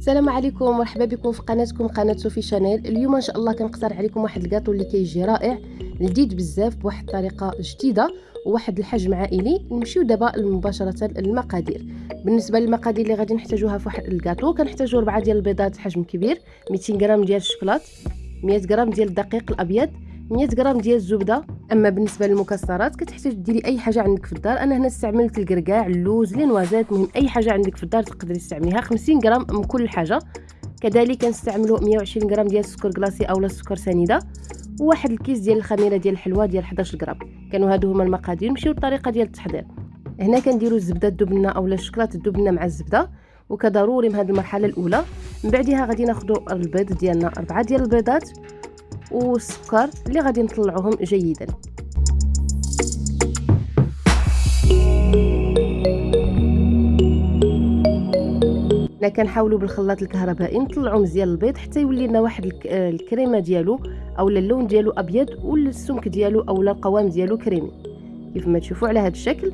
السلام عليكم مرحبا بكم في قناتكم قناة صوفي شانيل. اليوم إن شاء الله كنقترح عليكم واحد الكاطو اللي كيجي رائع لذيذ بزاف بواحد الطريقة جديدة وواحد الحجم عائلي. نمشيو دابا مباشرة للمقادير. بالنسبة للمقادير اللي غادي نحتاجوها في واحد الكاطو كنحتاجو 4 ديال البيضات حجم كبير 200 غرام ديال الشوكولات 100 غرام ديال الدقيق الأبيض 100 غرام ديال الزبدة. أما بالنسبة للمكسرات كتحتاج ديري أي حاجة عندك في الدار. أنا هنا استعملت الكركاع اللوز les noisettes مهم أي حاجة عندك في الدار تقدري تستعمليها. 50 غرام من كل حاجة. كذلك كنستعملوا 120 غرام ديال السكر كلاصي اولا السكر سنيدة. وواحد الكيس ديال الخميرة ديال الحلوى ديال 11 غرام. كانوا هادو هما المقادير. نمشيو للطريقة ديال التحضير. هنا كنديروا الزبدة الدبنه اولا الشوكولاته الدبنه مع الزبدة. وكضروري من هذه المرحلة الأولى. من بعدها غادي ناخذوا البيض ديالنا أربعة ديال البيضات. والسكر اللي غادي نطلعوهم جيدا. حنا كنحاولوا بالخلاط الكهربائي نطلعوا مزيان البيض حتى يولي لنا واحد الكريمة ديالو اولا اللون ديالو أبيض ولا السمك ديالو اولا القوام ديالو كريمي. كيف ما تشوفوا على هذا الشكل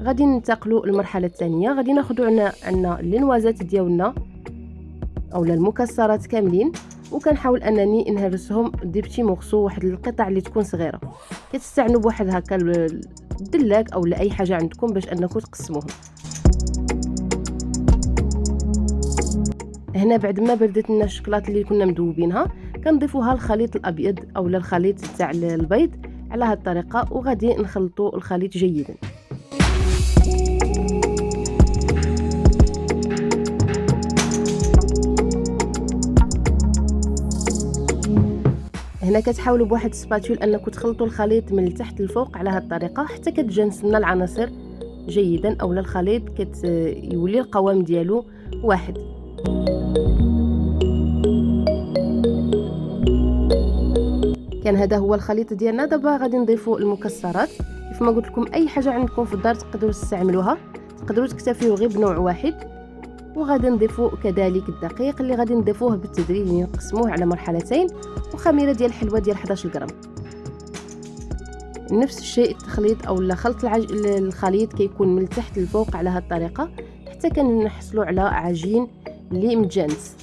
غادي ننتقلوا للمرحلة الثانية غادي ناخذوا عنا عنا اللينوازات ديالنا. اولا المكسرات كاملين وكنحاول أنني نهرسهم دي بتي مورسو واحد القطع اللي تكون صغيرة. كتستعنوا بواحد هكا الدلاك أو أي حاجة عندكم باش أنكم تقسموهم. هنا بعد ما بردت لنا الشكلاط اللي كنا مذوبينها كنضيفوها الخليط الأبيض أو الخليط تاع البيض على هذه الطريقة وغادي نخلطوا الخليط جيدا. هنا كتحاولوا بواحد السباتول انكم تخلطوا الخليط من التحت للفوق على هذه الطريقة حتى كتجانس لنا العناصر جيدا اولا الخليط كيولي القوام ديالو واحد. كان هذا هو الخليط ديالنا. دابا غادي نضيفوا المكسرات. كيف ما قلت لكم أي حاجة عندكم في الدار تقدروا تستعملوها. تقدروا تكتفيوا غير بنوع واحد. وغادي نضيفوا كذلك الدقيق اللي غادي نضيفوه بالتدريج نقسموه على مرحلتين وخميرة ديال الحلوى ديال 11 غرام. نفس الشيء التخليط أو خلط العج... الخليط كيكون من التحت للفوق على هذه الطريقة حتى كنحصلوا على عجين اللي متجانس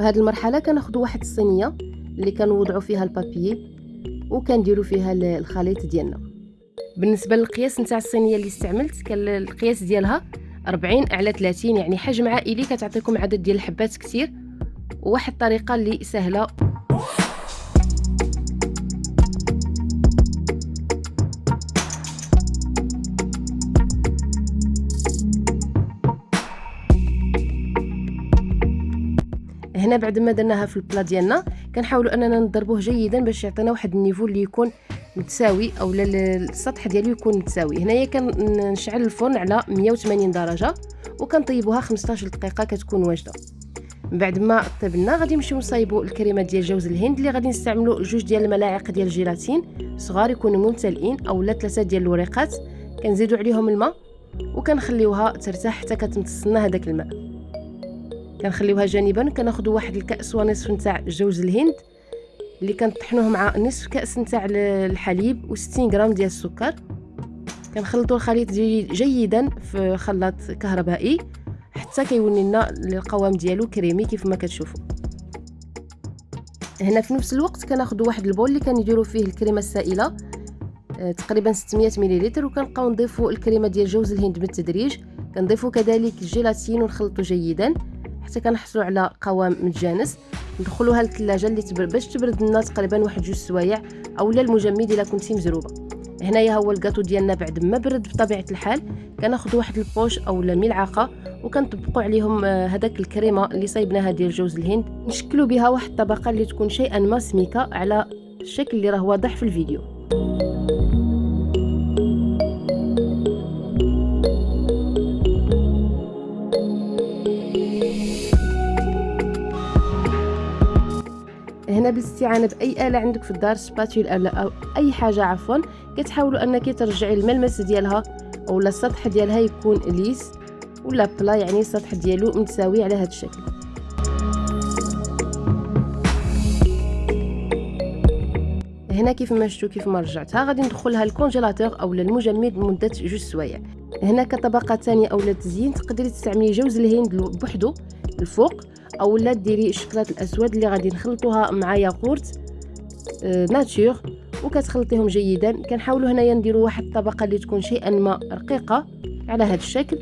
هذه المرحلة كناخذوا واحد الصينية اللي كنوضعوا فيها البابي وكنديروا فيها الخليط ديالنا. بالنسبة للقياس نتاع الصينية اللي استعملت كان القياس ديالها 40 على 30 يعني حجم عائلي كتعطيكم عدد ديال الحبات كثير وواحد الطريقة اللي سهلة. هنا بعد ما درناها في البلا ديالنا كنحاولوا أننا نضربوه جيدا باش يعطينا واحد النيفو اللي يكون متساوي أو السطح ديالو يكون متساوي. هنايا كنشعل الفرن على 180 درجة وكنطيبوها 15 دقيقة كتكون واجدة. بعد ما طيبنا غادي نمشيو نصايبوا الكريمة ديال جوز الهند اللي غادي نستعملوا جوج ديال الملاعق ديال الجيلاتين صغار يكونوا ممتلئين اولا ثلاثة ديال الوريقات. كنزيدوا عليهم الماء وكنخليوها ترتاح حتى كتمتص لنا هذاك الماء. كنخليوها جانبا كناخذوا واحد الكأس ونصف نتاع جوز الهند اللي كنطحنوه مع نصف كأس نتاع الحليب و60 غرام ديال السكر. كنخلطوا الخليط جيدا في خلاط كهربائي حتى كيولي لنا القوام ديالو كريمي كيف ما كتشوفوا هنا في نفس الوقت كناخذوا واحد البول اللي كنديروا فيه الكريمة السائلة آه، تقريبا 600 ملل وكنبقاو نضيفوا الكريمة ديال جوز الهند بالتدريج. كنضيفوا كذلك الجيلاتين ونخلطوا جيدا. حتى كنحصلوا على قوام متجانس. ندخلوها للثلاجة اللي تبرد باش تبرد لنا تقريبا واحد جوج سوايع اولا المجمد إلا كنتي مزروبة. هنايا هو الكاطو ديالنا بعد ما برد بطبيعة الحال. كناخذ واحد البوش اولا ملعقة وكنطبقوا عليهم آه، هذاك الكريمة اللي صايبناها ديال جوز الهند. نشكلوا بها واحد الطبقة اللي تكون شيئا ما سميكة على الشكل اللي راه واضح في الفيديو. بالاستعانه بأي آلة عندك في الدار سباتول أو أي حاجة عفوا. كتحاولوا أنك ترجعي الملمس ديالها أولا السطح ديالها يكون ليس ولا بلا يعني السطح ديالو متساوي على هذا الشكل. هنا كيف ما شفتوا كيف ما رجعتها غادي ندخلها الكونجيلاتور أو المجمد لمده جوج سوايع. هنا كطبقة ثانية اولا تزيين تقدري تستعملي جوز الهند بوحدو الفوق. اولا ديري الشكلاط الأسود اللي غادي نخلطوها مع ياغورت آه ناتور وكتخلطيهم جيدا. كنحاولوا هنايا نديروا واحد الطبقة اللي تكون شيئا ما رقيقة على هذا الشكل.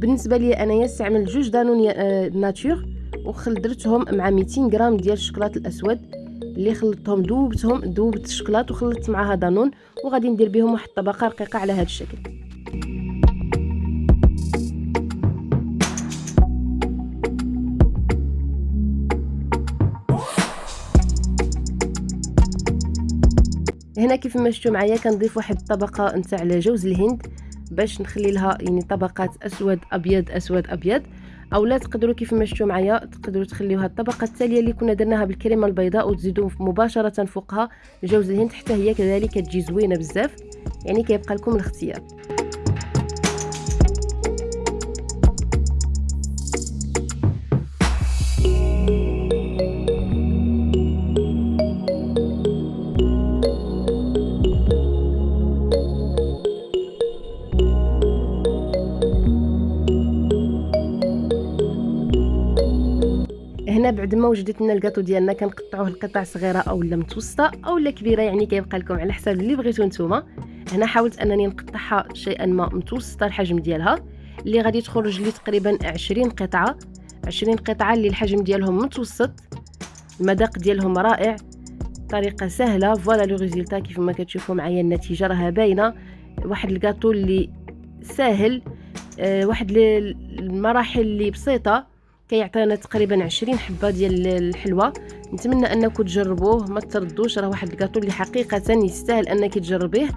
بالنسبة لي أنايا استعملت جوج دانون آه ناتور وخلطتهم مع 200 غرام ديال الشكلاط الأسود اللي خلطتهم دوبتهم دوبت الشكلاط وخلطت معها دانون. وغادي ندير بهم واحد الطبقة رقيقة على هذا الشكل. هنا كيف ما شفتوا معايا كنضيف واحد الطبقة نتاع جوز الهند باش نخلي لها يعني طبقات أسود أبيض أسود أبيض. أو لا تقدروا كيف ما شفتوا معايا تقدروا تخليوها الطبقة التالية اللي كنا درناها بالكريمة البيضاء وتزيدوا مباشرة فوقها جوز الهند حتى هي كذلك تجي زوينة بزاف. يعني كيبقى لكم الاختيار. بعد ما وجدت لنا الكاطو ديالنا كنقطعوه لقطع صغيرة اولا متوسطة اولا كبيرة يعني كيبقى لكم على حسب اللي بغيتو نتوما. هنا حاولت أنني نقطعها شيئا ما متوسطة الحجم ديالها اللي غادي تخرج لي تقريبا 20 قطعة. 20 قطعة اللي الحجم ديالهم متوسط. المذاق ديالهم رائع. طريقة سهلة. voilà le résultat كيف ما كتشوفوا معايا النتيجة راها باينة. واحد الكاطو اللي ساهل. أه واحد المراحل اللي بسيطة. كيعطينا تقريبا 20 حبة ديال الحلوى. نتمنى أنكم تجربوه ما تردوش راه واحد الكاطو اللي حقيقة يستاهل أنك تجربيه.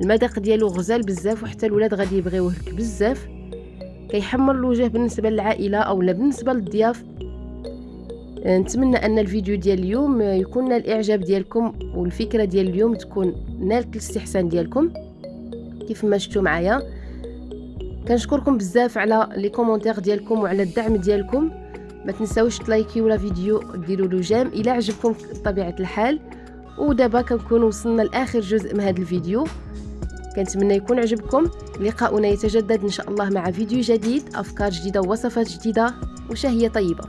المذاق ديالو غزال بزاف وحتى الولاد غادي يبغيوه لك بزاف. كيحمر الوجه بالنسبة للعائلة أو لا بالنسبة للضياف. نتمنى أن الفيديو ديال اليوم يكون الإعجاب ديالكم والفكرة ديال اليوم تكون نالت الاستحسان ديالكم. كيف ما شفتوا معايا. كنشكركم بزاف على les commentaires ديالكم وعلى الدعم ديالكم. ما تنساوش تلايكيو la vidéo ديروا له j'aime. إلى عجبكم بطبيعه الحال. ودابا كنكون وصلنا لآخر جزء من هذا الفيديو. كنتمنى يكون عجبكم. لقاؤنا يتجدد إن شاء الله مع فيديو جديد أفكار جديدة ووصفات جديدة وشهية طيبة.